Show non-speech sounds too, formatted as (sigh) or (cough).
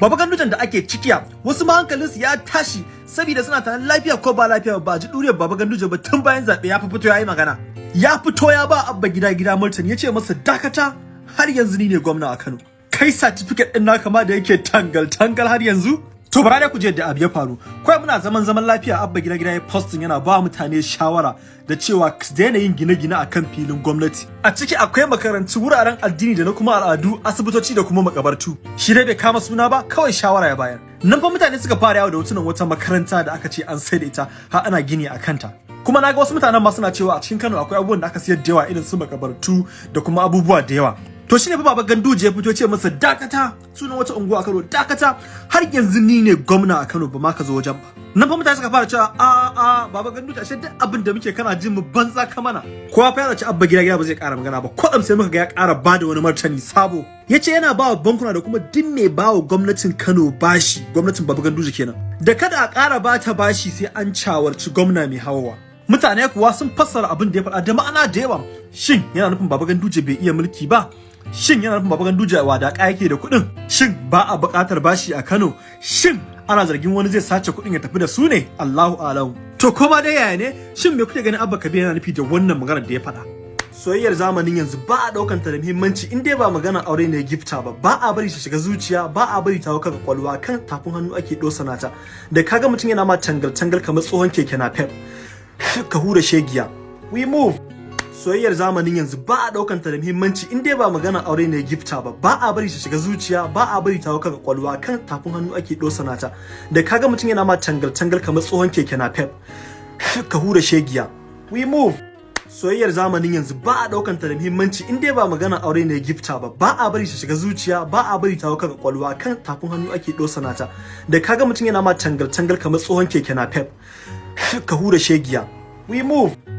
Baba Gandujan da ake cikiya wasu ma hankalinsu ya tashi saboda suna tunanin lafiya ko ba lafiya ba ji duriyar Baba Gandujan ba tun bayan zaɓe ya fito ya yi magana. Ya fito ya ba abba gida gida Murtani ya ce masa dakata har yanzu ni ne gwamna a Kano. Kai certificate ɗin naka ma da yake tangal tangal har yanzu? To bara dai ku da abu ya faru. Kawai muna zaman zaman lafiya abba gida gida ya posting yana ba mutane shawara da cewa su daina yin gine-gine a kan filin gwamnati. A ciki akwai makarantu wuraren addini da na kuma al'adu, asibitoci da kuma makabartu. Shi dai bai kama suna ba, kawai shawara ya bayar. Nan fa mutane suka fara yawo da hotunan wata makaranta da aka ce an sai da ita har ana gini a kanta. Kuma na ga wasu mutanen ma suna cewa a cikin Kano akwai abubuwan da aka siyar da yawa irin su makabartu da kuma abubuwa da yawa. To shine fa baba Ganduje ya fito ce masa dakata sunan wata unguwa a Kano dakata har yanzu ni ne gwamna a Kano ba ma ka zo wajen ba. Nan fa mutane suka fara cewa a a baba Ganduje ashe duk abin da muke kana jin mu banza ka mana. Kowa fa yana ci abba gida gida ba zai ƙara magana ba. Kwatsam sai muka ga ya ƙara ba da wani martani sabo. Ya ce yana ba wa bankuna da kuma duk mai ba wa gwamnatin Kano bashi gwamnatin baba Ganduje kenan. Da kada a ƙara ba ta bashi sai an cawarci gwamna mai hawawa. Mutane kuwa sun fassara abin da ya faɗa da ma'ana da yawa. Shin yana nufin baba Ganduje bai iya mulki ba? Shin yana nufin Baba Ganduje wadaƙa yake da kuɗin? Shin ba a buƙatar bashi a Kano? Shin ana zargin wani zai sace kuɗin ya tafi da su ne? Allahu alam. To koma dai yaya ne? Shin me kuke ganin Abba Kabir yana nufi da wannan maganar da ya faɗa? Soyayyar zamanin yanzu ba a ɗaukan ta da muhimmanci in dai ba maganar aure ne gifta ba ba a bari ta shiga zuciya ba a bari ta hau kaga kwalwa kan tafin hannu ake ɗosana ta da kaga mutum yana ma tangal tangal kamar tsohon keke na pep ka hura shegiya we move soyayyar zamanin yanzu ba a ɗaukan ta da muhimmanci in dai ba maganar aure ne gifta ba. Ba a bari ta shiga zuciya ba a bari ta hau kaga kwalwa kan tafin hannu ake dosana ta. Da kaga mutum yana ma tangal tangal kamar tsohon keke na pep (laughs) ka hura shegiya. We move. Soyayyar zamanin yanzu ba a ɗaukan ta da muhimmanci in dai ba maganar aure ne gifta ba. Ba a bari ta shiga zuciya ba a bari ta hau kaga kwalwa kan tafin hannu ake dosana ta. Da kaga mutum yana ma tangal tangal kamar tsohon keke na pep (laughs) ka hura shegiya. We move.